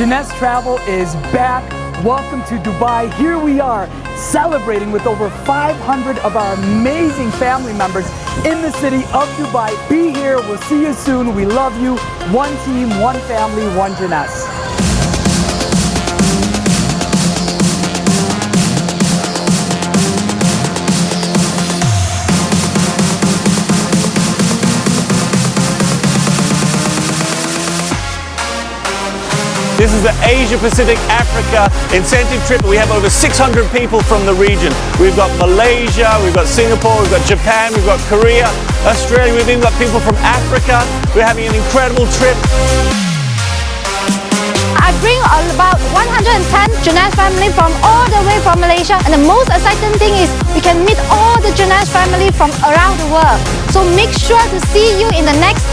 Jeunesse Travel is back. Welcome to Dubai. Here we are celebrating with over 500 of our amazing family members in the city of Dubai. Be here. We'll see you soon. We love you. One team, one family, one Jeunesse. This is the Asia Pacific Africa incentive trip. We have over 600 people from the region. We've got Malaysia, we've got Singapore, we've got Japan, we've got Korea, Australia, we've even got people from Africa. We're having an incredible trip. I bring about 110 Jeunesse family from all the way from Malaysia and the most exciting thing is we can meet all the Jeunesse family from around the world. So make sure to see you in the next